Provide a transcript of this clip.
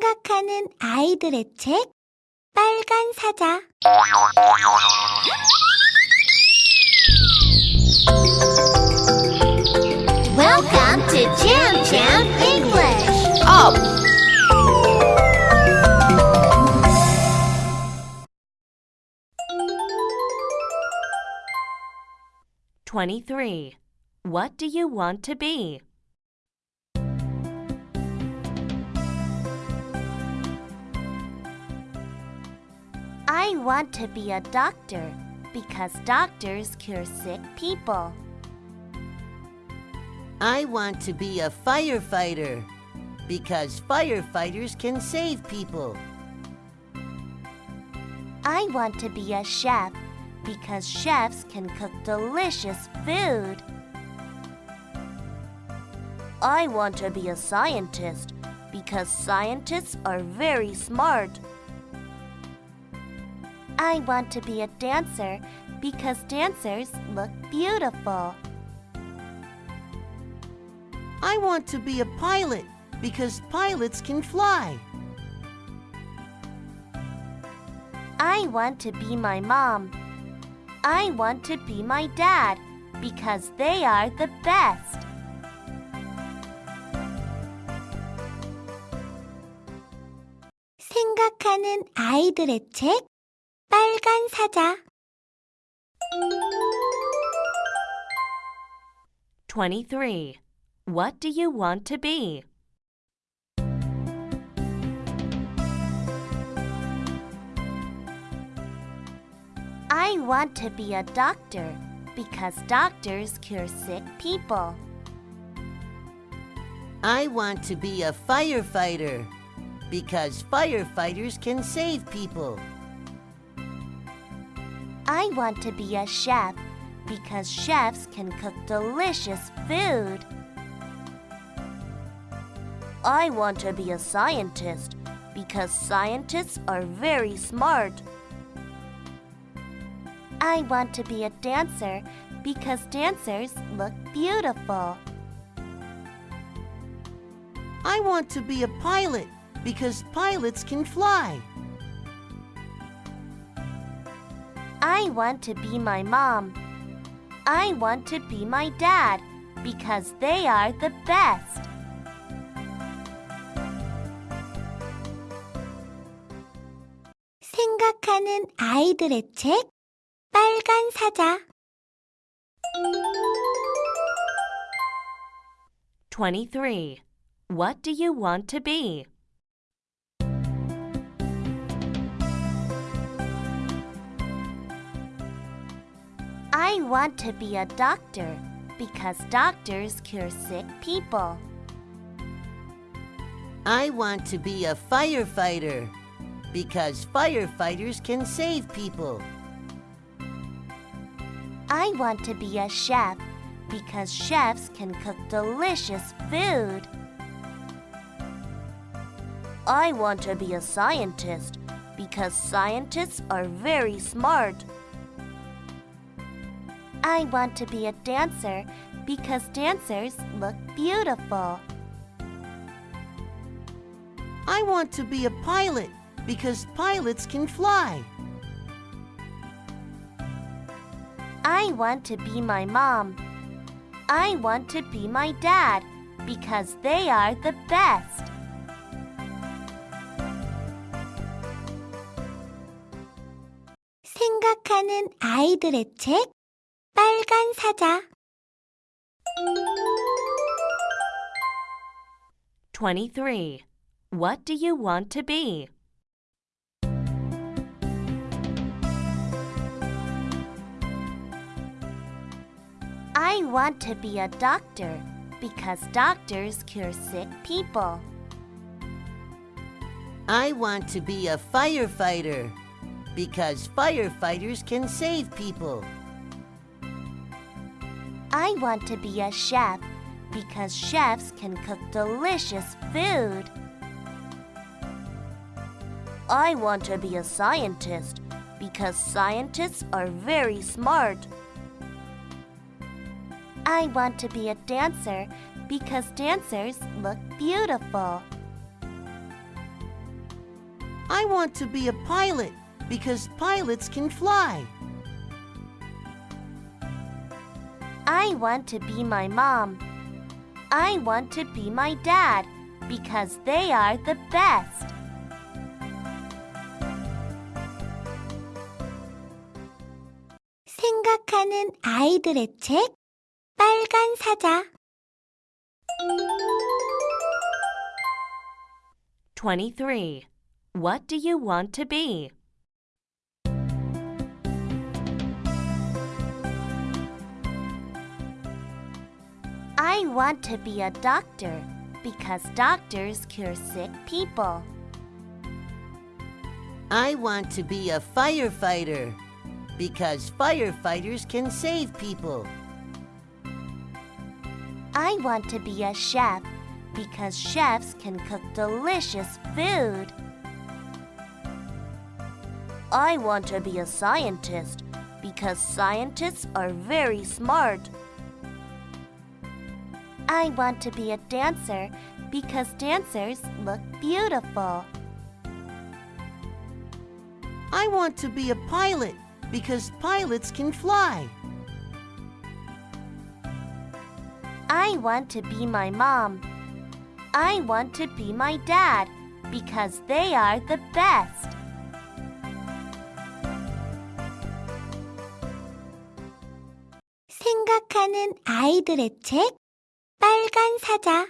생각하는 아이들의 책 빨간 사자 Welcome to Jam Jam English. Up! Twenty-three. What do you want to be? I want to be a doctor because doctors cure sick people. I want to be a firefighter because firefighters can save people. I want to be a chef because chefs can cook delicious food. I want to be a scientist because scientists are very smart. I want to be a dancer because dancers look beautiful. I want to be a pilot because pilots can fly. I want to be my mom. I want to be my dad because they are the best. 생각하는 아이들의 책 빨간 사자 Twenty-three. What do you want to be? I want to be a doctor because doctors cure sick people. I want to be a firefighter because firefighters can save people. I want to be a chef because chefs can cook delicious food. I want to be a scientist because scientists are very smart. I want to be a dancer because dancers look beautiful. I want to be a pilot because pilots can fly. I want to be my mom. I want to be my dad because they are the best. 생각하는 아이들의 책 빨간 사자 Twenty-three. What do you want to be? I want to be a doctor because doctors cure sick people. I want to be a firefighter because firefighters can save people. I want to be a chef because chefs can cook delicious food. I want to be a scientist because scientists are very smart. I want to be a dancer because dancers look beautiful. I want to be a pilot because pilots can fly. I want to be my mom. I want to be my dad because they are the best. 생각하는 아이들의 책 빨간 사자 Twenty-three. What do you want to be? I want to be a doctor because doctors cure sick people. I want to be a firefighter because firefighters can save people. I want to be a chef because chefs can cook delicious food. I want to be a scientist because scientists are very smart. I want to be a dancer because dancers look beautiful. I want to be a pilot because pilots can fly. I want to be my mom. I want to be my dad because they are the best. 생각하는 아이들의 책 빨간 사자 23. What do you want to be? I want to be a doctor because doctors cure sick people. I want to be a firefighter because firefighters can save people. I want to be a chef because chefs can cook delicious food. I want to be a scientist because scientists are very smart. I want to be a dancer because dancers look beautiful. I want to be a pilot because pilots can fly. I want to be my mom. I want to be my dad because they are the best. 생각하는 아이들의 책 빨간 사자